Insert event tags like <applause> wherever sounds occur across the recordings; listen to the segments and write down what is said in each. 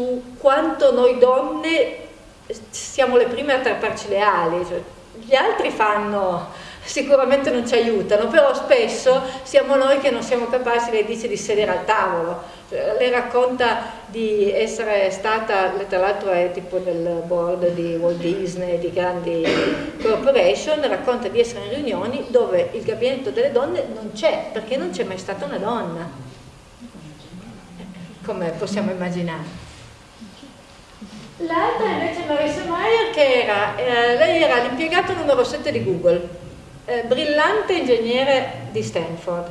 su quanto noi donne siamo le prime a trapparci le ali, cioè, gli altri fanno, sicuramente non ci aiutano, però spesso siamo noi che non siamo capaci, lei dice, di sedere al tavolo. Cioè, lei racconta di essere stata, tra l'altro è tipo del board di Walt Disney, di grandi corporation, racconta di essere in riunioni dove il gabinetto delle donne non c'è, perché non c'è mai stata una donna, come possiamo immaginare. L'altra invece è Marissa Meyer che era, eh, lei era l'impiegato numero 7 di Google, eh, brillante ingegnere di Stanford.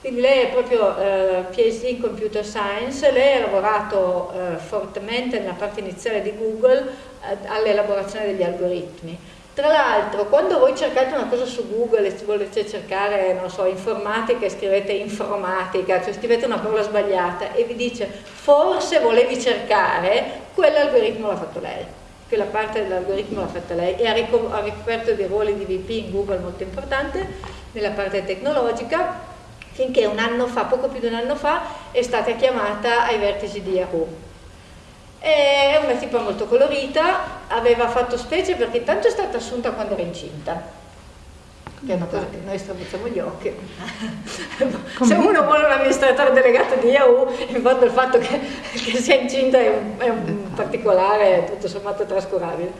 Quindi lei è proprio eh, PhD in Computer Science, lei ha lavorato eh, fortemente nella parte iniziale di Google eh, all'elaborazione degli algoritmi tra l'altro, quando voi cercate una cosa su Google e volete cercare, non so, informatica e scrivete informatica, cioè scrivete una parola sbagliata e vi dice forse volevi cercare, quell'algoritmo l'ha fatto lei, quella parte dell'algoritmo l'ha fatta lei e ha, ricoperto dei ruoli di VP in Google molto importante nella parte tecnologica finché un anno fa, poco più di un anno fa, è stata chiamata ai vertici di Yahoo è una tipa molto colorita, aveva fatto specie perché intanto è stata assunta quando era incinta, che è una cosa che noi strabuzziamo gli occhi. <laughs> Se uno vuole un amministratore delegato di Yahoo, in fondo il fatto che, che sia incinta è un, è un particolare tutto sommato trascurabile.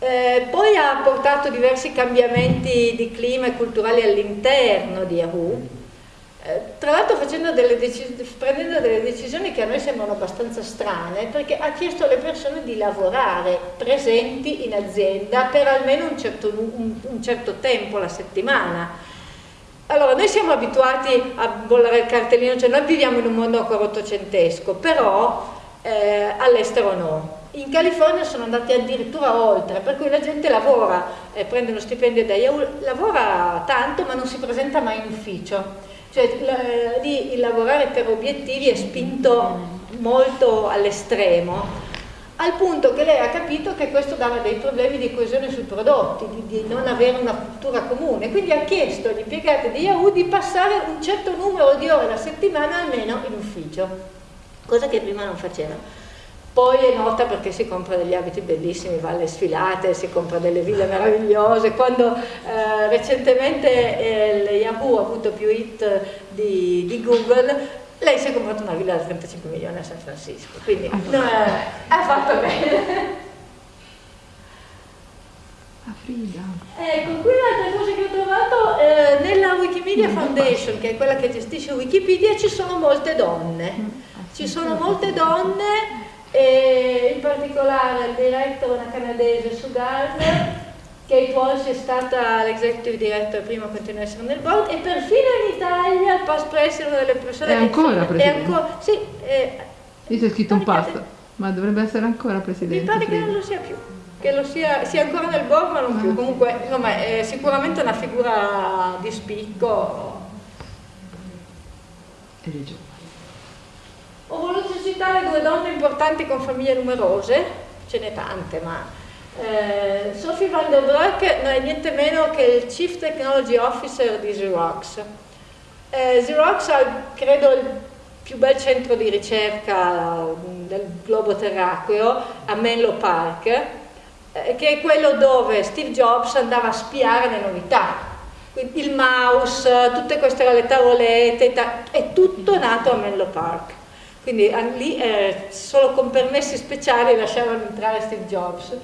Eh, poi ha portato diversi cambiamenti di clima e culturali all'interno di Yahoo, eh, tra l'altro prendendo delle decisioni che a noi sembrano abbastanza strane perché ha chiesto alle persone di lavorare presenti in azienda per almeno un certo, un, un certo tempo la settimana. Allora noi siamo abituati a bollare il cartellino cioè noi viviamo in un mondo ancora ottocentesco però eh, all'estero no. In California sono andati addirittura oltre, per cui la gente lavora, eh, prende uno stipendio da Yahoo, lavora tanto ma non si presenta mai in ufficio cioè la, il lavorare per obiettivi è spinto molto all'estremo al punto che lei ha capito che questo dava dei problemi di coesione sui prodotti, di, di, non avere una cultura comune, quindi ha chiesto agli impiegati di Yahoo di passare un certo numero di ore alla settimana almeno in ufficio, cosa che prima non faceva. Poi è nota perché si compra degli abiti bellissimi, va alle sfilate, si compra delle ville <laughs> meravigliose, quando eh, recentemente eh, Yahoo ha avuto più hit di, di, Google, lei si è comprata una villa da 35 milioni a San Francisco, quindi no, eh, ha fatto bene. A Frida. Ecco, qui un'altra cosa che ho trovato, eh, nella Wikimedia Foundation, che è quella che gestisce Wikipedia, ci sono molte donne. Mm, ci sono molte donne e in particolare il diretto una canadese su Gardner Kate Walsh è stata l'executive director prima continua a essere nel board e perfino in Italia il past president delle persone è ancora presidente? È ancora, sì, è, Lì c'è scritto un past ma dovrebbe essere ancora presidente mi pare che non lo sia più che lo sia, sia ancora nel board ma non ah. più. Comunque insomma è sicuramente una figura di spicco. E regione ho voluto citare due donne importanti con famiglie numerose, ce n'è tante, ma eh, Sophie van der Broek non è niente meno che il Chief Technology Officer di Xerox. Eh, Xerox ha, credo, il più bel centro di ricerca del globo terracqueo a Menlo Park, eh, che è quello dove Steve Jobs andava a spiare le novità. Quindi il mouse, tutte queste le tavolette, è tutto nato a Menlo Park quindi lì eh, solo con permessi speciali lasciavano entrare Steve Jobs.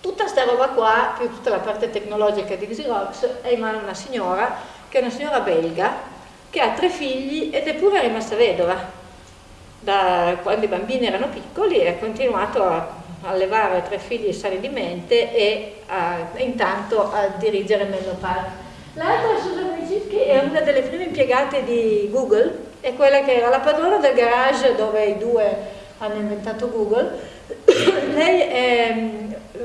Tutta sta roba qua, più tutta la parte tecnologica di Xerox, è in mano a una signora, che è una signora belga, che ha tre figli ed è pure rimasta vedova. Da quando i bambini erano piccoli ha continuato a allevare tre figli sani di mente e a, intanto a dirigere Menlo Park. L'altra, Susan Wojcicki, è una delle prime impiegate di Google, è quella che era la padrona del garage dove i due hanno inventato Google. <coughs> Lei è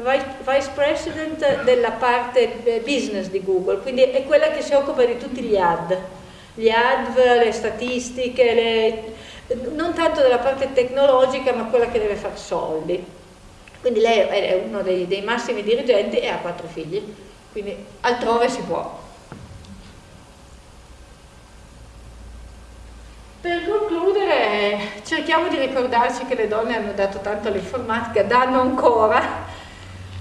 vice president della parte eh, business di Google, quindi è quella che si occupa di tutti gli ad, gli ad, le statistiche, le, non tanto della parte tecnologica ma quella che deve fare soldi. Quindi lei è uno dei, dei massimi dirigenti e ha quattro figli, quindi altrove si può. Per concludere cerchiamo di ricordarci che le donne hanno dato tanto all'informatica, danno ancora,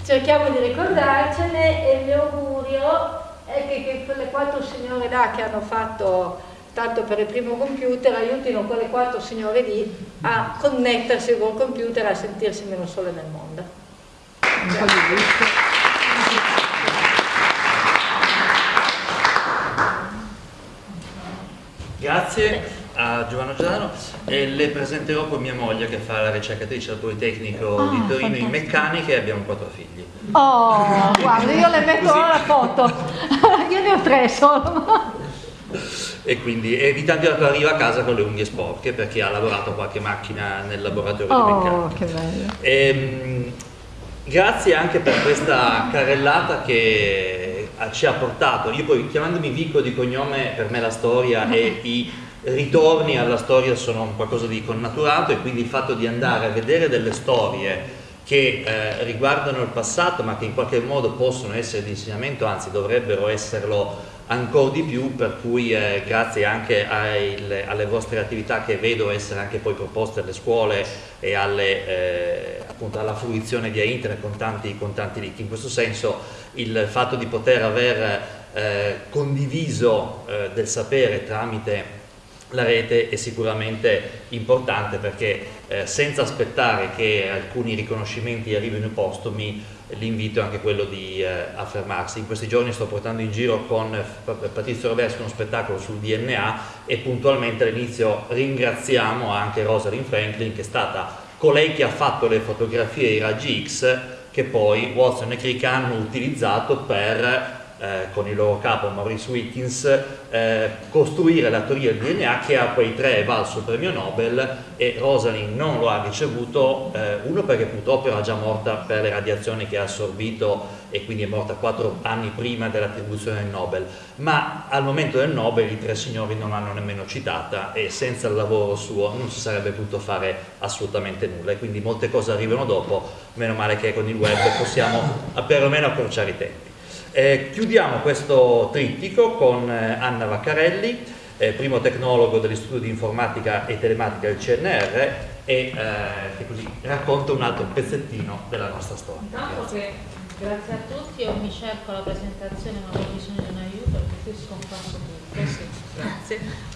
cerchiamo di ricordarcene e il mio augurio è che, che quelle quattro signore là che hanno fatto tanto per il primo computer aiutino quelle quattro signore lì a connettersi col computer e a sentirsi meno sole nel mondo. Grazie. Grazie a Giovanna Giordano e le presenterò poi mia moglie che fa la ricercatrice al Politecnico oh, di Torino in meccanica e abbiamo quattro figli. Oh, guarda, io le metto Così. la foto, <laughs> io ne ho tre solo. e quindi evitando che arriva a casa con le unghie sporche perché ha lavorato qualche macchina nel laboratorio oh, di meccanica. Oh, che bello. E, ehm, grazie anche per questa carrellata che ci ha portato, io poi chiamandomi Vico di cognome per me la storia e i ritorni alla storia sono qualcosa di connaturato e quindi il fatto di andare a vedere delle storie che eh, riguardano il passato ma che in qualche modo possono essere di insegnamento, anzi dovrebbero esserlo ancora di più, per cui eh, grazie anche ai, alle vostre attività che vedo essere anche poi proposte alle scuole e alle, eh, appunto alla fruizione via internet con tanti, con tanti link. In questo senso il fatto di poter aver eh, condiviso eh, del sapere tramite la rete è sicuramente importante perché eh, senza aspettare che alcuni riconoscimenti arrivino postomi l'invito è anche quello di eh, affermarsi. In questi giorni sto portando in giro con Patrizio Roversi uno spettacolo sul DNA e puntualmente all'inizio ringraziamo anche Rosalind Franklin che è stata colei che ha fatto le fotografie ai raggi X che poi Watson e Crick hanno utilizzato per eh, con il loro capo Maurice Wilkins eh, costruire la teoria del DNA che a quei tre è valso il premio Nobel e Rosalind non lo ha ricevuto eh, uno perché purtroppo era già morta per le radiazioni che ha assorbito e quindi è morta quattro anni prima dell'attribuzione del Nobel. Ma al momento del Nobel i tre signori non l'hanno nemmeno citata e senza il lavoro suo non si sarebbe potuto fare assolutamente nulla e quindi molte cose arrivano dopo meno male che con il web possiamo perlomeno accorciare i tempi eh, chiudiamo questo trittico con eh, Anna Vaccarelli, eh, primo tecnologo dell'Istituto di Informatica e Telematica del CNR e eh, che così racconta un altro pezzettino della nostra storia. Grazie. grazie a tutti, io mi cerco la presentazione ma ho bisogno di un aiuto perché qui scomparso tutto. Sì, grazie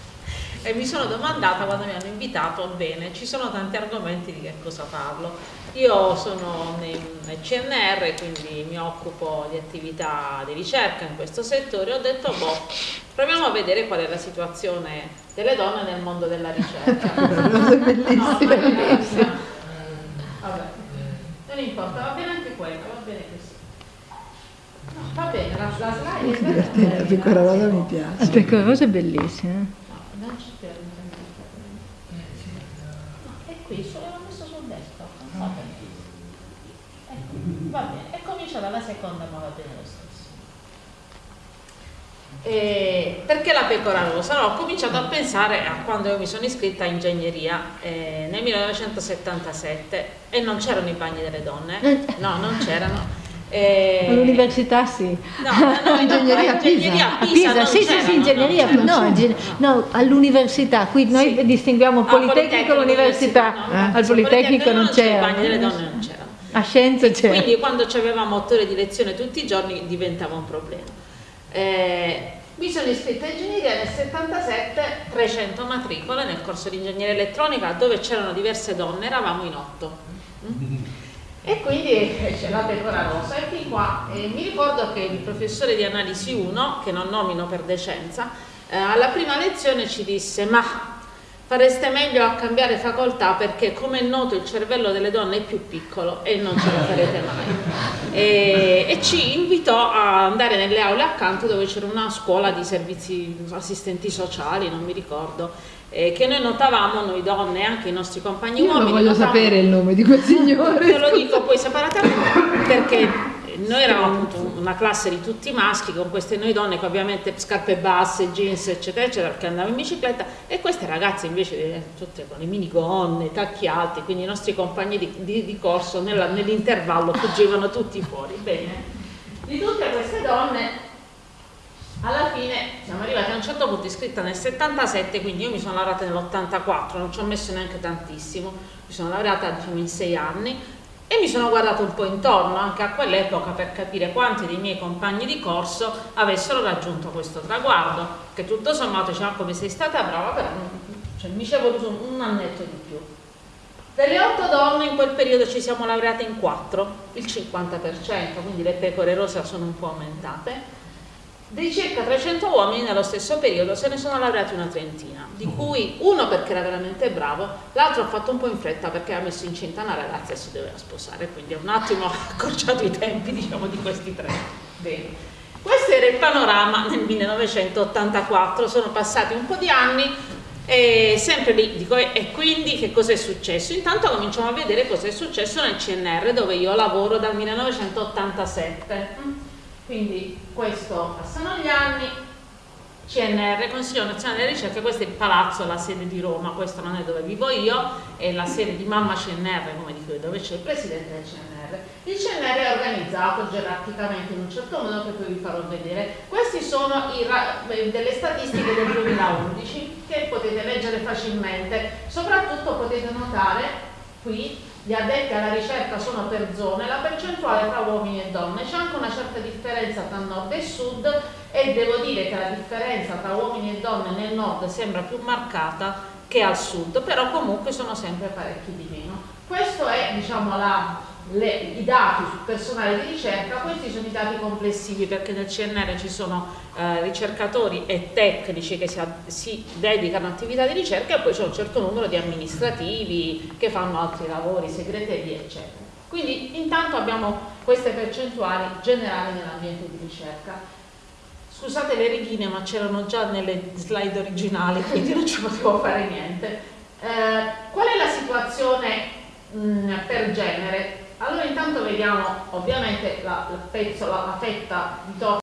e mi sono domandata quando mi hanno invitato, bene, ci sono tanti argomenti di che cosa parlo. Io sono nel CNR, quindi mi occupo di attività di ricerca in questo settore, ho detto, boh, proviamo a vedere qual è la situazione delle donne nel mondo della ricerca. <laughs> no, bellissima. Vabbè, non importa, va bene anche quello, va bene così. No, va bene, la, la slide è divertente. La piccola rosa mi piace. La piccola rosa è bellissima non c'è più no, è qui, solo l'ho messo sul desktop va bene ecco, va bene e comincia dalla seconda ma va bene lo stesso eh, perché la pecora rosa? No, ho cominciato a pensare a quando io mi sono iscritta a ingegneria eh, nel 1977 e non c'erano i bagni delle donne, <laughs> no, non c'erano eh... All'università sì. No, no, no, ingegneria, no, ingegneria a Pisa. Pisa sì, sì, sì, ingegneria, no, no, all'università. Qui noi sì. distinguiamo Politecnico e l'università. No, Al Politecnico non c'era. delle donne non c'erano. A scienze c'era. Quindi quando avevamo otto ore di lezione tutti i giorni diventava un problema. Eh, mi sono iscritta a ingegneria nel 77, 300 matricole nel corso di ingegneria elettronica dove c'erano diverse donne, eravamo in otto. Mm? E quindi c'è la pecora rosa e qui qua eh, mi ricordo che il professore di analisi 1, che non nomino per decenza, eh, alla prima lezione ci disse ma fareste meglio a cambiare facoltà perché come è noto il cervello delle donne è più piccolo e non ce lo farete mai. E, e ci invitò a andare nelle aule accanto dove c'era una scuola di servizi assistenti sociali, non mi ricordo, eh, che noi notavamo, noi donne e anche i nostri compagni Io uomini. Io voglio notavamo, sapere il nome di quel signore. <laughs> Te lo dico poi separatamente perché noi eravamo appunto una classe di tutti maschi con queste noi donne che ovviamente scarpe basse, jeans eccetera eccetera perché andavamo in bicicletta e queste ragazze invece eh, tutte con le minigonne, tacchi alti quindi i nostri compagni di, di, di corso nell'intervallo fuggivano tutti fuori. Bene. Di tutte queste donne alla fine siamo arrivati a un certo punto iscritta nel 77 quindi io mi sono laureata nell'84 non ci ho messo neanche tantissimo. Mi sono laureata diciamo in sei anni e mi sono guardata un po' intorno anche a quell'epoca per capire quanti dei miei compagni di corso avessero raggiunto questo traguardo che tutto sommato diceva come sei stata brava però cioè, mi ci è voluto un annetto di più. Delle otto donne in quel periodo ci siamo laureate in quattro il 50% quindi le pecore rosa sono un po' aumentate dei circa 300 uomini nello stesso periodo se ne sono laureati una trentina, di Mm. cui uno perché era veramente bravo, l'altro ha fatto un po' in fretta perché ha messo incinta una ragazza e si doveva sposare, quindi ha un attimo <laughs> accorciato i tempi diciamo di questi tre. Bene. Questo era il panorama nel 1984, sono passati un po' di anni e sempre lì dico e quindi che cosa è successo? Intanto cominciamo a vedere cosa è successo nel CNR dove io lavoro dal 1987. Quindi questo passano gli anni, CNR, Consiglio Nazionale della Ricerca, questo è il palazzo, la sede di Roma, questo non è dove vivo io, è la sede di Mamma CNR, come dico io, dove c'è il presidente del CNR. Il CNR è organizzato gerarchicamente in un certo modo che poi vi farò vedere. Queste sono i eh, delle statistiche del 2011 che potete leggere facilmente, soprattutto potete notare qui gli addetti alla ricerca sono per zone, la percentuale tra uomini e donne, c'è anche una certa differenza tra nord e sud e devo dire che la differenza tra uomini e donne nel nord sembra più marcata che al sud, però comunque sono sempre parecchi di meno. Questo è diciamo la, le, i dati sul personale di ricerca, questi sono i dati complessivi perché nel CNR ci sono eh, ricercatori e tecnici che si, si, dedicano a attività di ricerca e poi c'è un certo numero di amministrativi che fanno altri lavori, segreterie eccetera. Quindi intanto abbiamo queste percentuali generali nell'ambiente di ricerca. Scusate le righine ma c'erano già nelle slide originali quindi non ci potevo fare niente. Eh, qual è la situazione mh, per genere? Allora intanto vediamo ovviamente la, la, pezzo, la, la fetta di torta